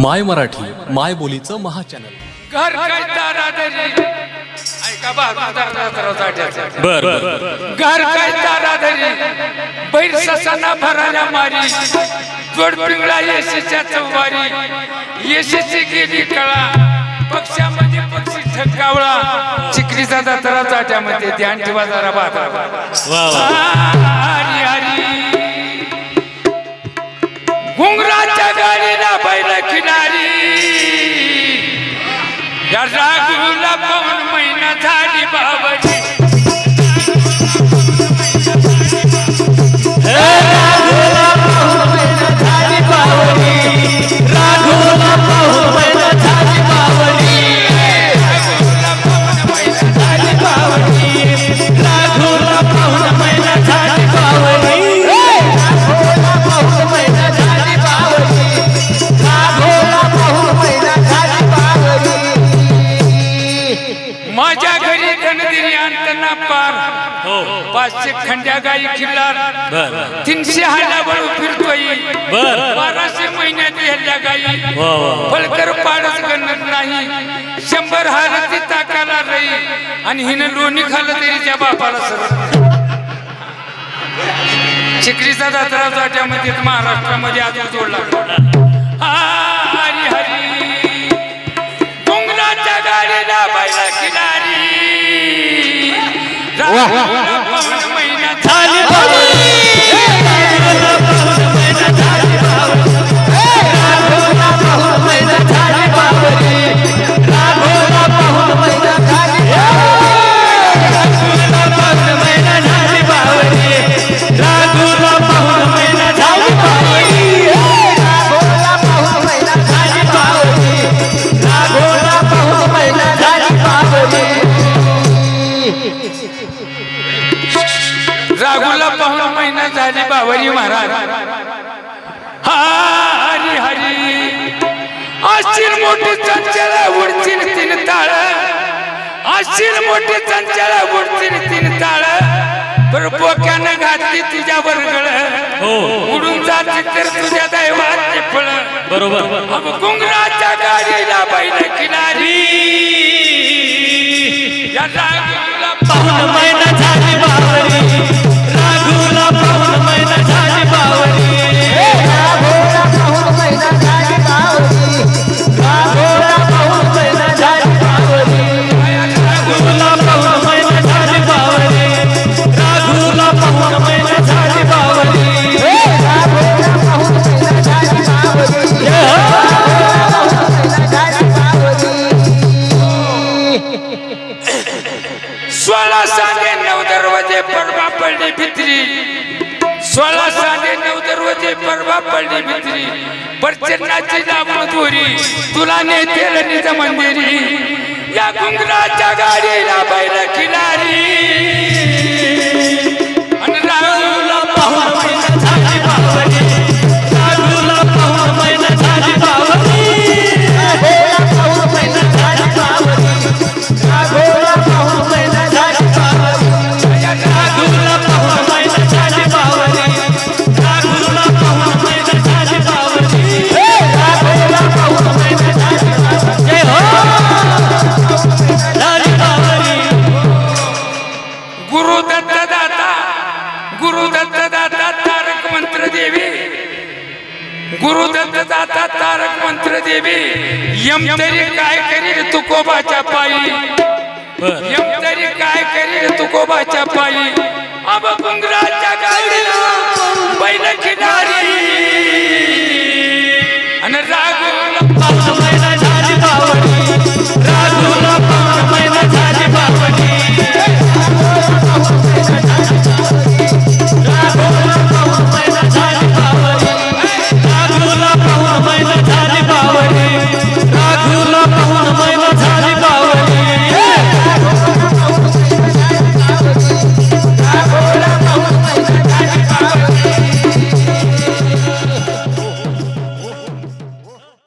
माय मराठी माय बोलीचं महाचॅनल घर काय ताराधरी ऐका बाजूचा बर घर काय ताराधरी बैल ससाना भरायला मारी जोड पिंगळा येशीच्या चौवारी येशीची गेली कळा पक्षामध्ये पक्षी ठकावळा चिकरीचा दसरा चाट्यामध्ये ध्यान ठेवा जरा बाबा गाडीला किनारी या राघूला पाऊन महिना झाली बाबाजी माझ्या घरी गणदिरी आणताना पार. हो. पाचशे खंड्या गाई किल्लार बर. तीनशे हाडाबळ फिरतोय. बर. बाराशे महिन्यात ह्याच्या गाई. फलकर पाडच गणत नाही. शंभर हार ती ताकाला राही आणि हिनं लोणी खाल्लं तरी त्या बापाला सर. चिखलीचा दसरा जाट्यामध्ये महाराष्ट्रामध्ये आज जोडला. वाह राघुला पाहुणा महिना झाली बावरी महाराज. हरी हरी. अशील मोठी चंचल उडतील तीन ताळ. अशील मोठी चंचल उडतील तीन ताळ. पर बोक्यानं घातली तुझ्या बरगळ हो. उडून जाते तर तुझ्या दैवाचे फळ बरोबर. अब गुंगराच्या गाडीला बैल राघुला पाहुण पडली भित्री. सोळा साडे नऊ दरवाजे परवा पडली भित्री. परचरणाची लावून दोरी तुला नेते निज मंदिरी या गुंगराच्या गाडीला बैल किनारी. गुरु दत्त दाता गुरु दत्त दाता तारक मंत्र देवी गुरु दत्त दाता तारक मंत्र देवी यम तरी काय करील तुकोबाच्या पायी? यम तरी काय करील तुकोबाच्या पायी? अब गाडीला